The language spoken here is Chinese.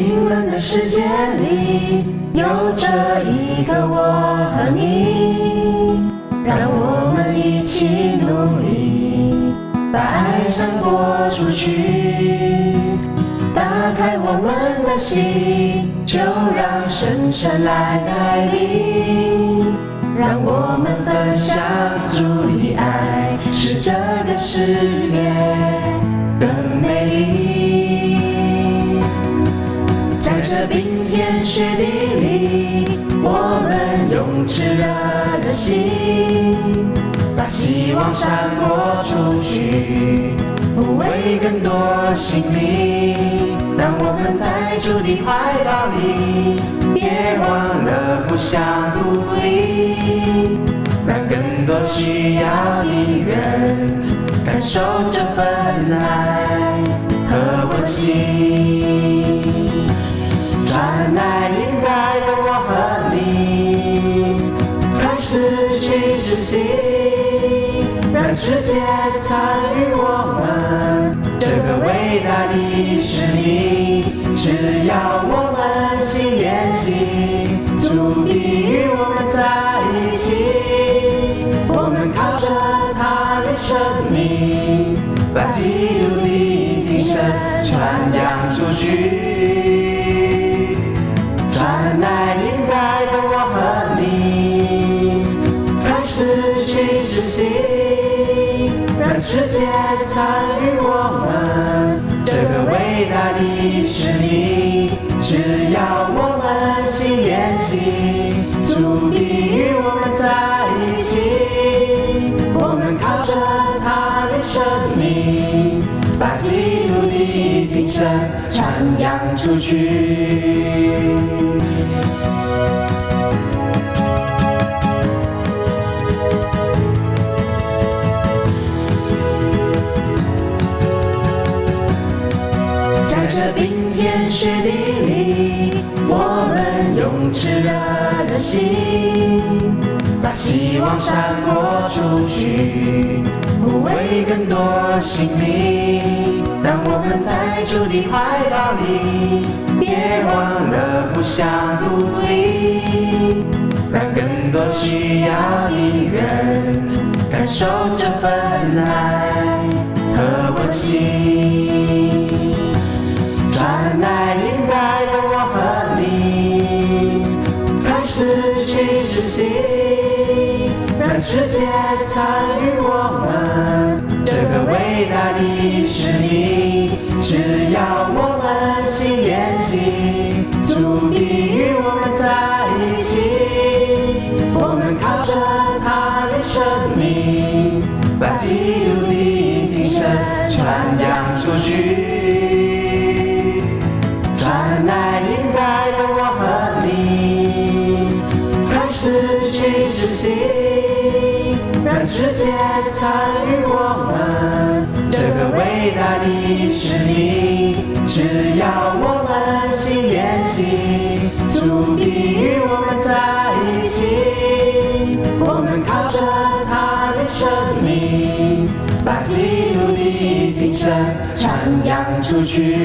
冰冷的世界里，有着一个我和你，让我们一起努力，把爱散播出去。打开我们的心，就让神神来带领，让我们分享主的爱，使这个世界炽热的心，把希望散播出去，抚慰更多心灵。当我们在主的怀抱里，别忘了互相鼓励，让更多需要的人感受这份爱和温馨。去实行，让世界参与我们这个伟大的使命。只要我们心连心，主必与我们在一起。我们靠着他的生命，把基督的精神传扬出去。去实行，让世界参与我们这个伟大的使命。只要我们心连心，主必与我们在一起。我们靠着他的生命，把基督的精神传扬出去。心，把希望散播出去，抚慰更多心灵。当我们在主的怀抱里，别忘了互相鼓励，让更多需要的人感受这份爱和温馨。心，让世界参与我们这个伟大的使命。让世界参与我们这个伟大的使命。只要我们心连心，主必与我们在一起。我们靠着他的生命，把基督的精神传扬出去。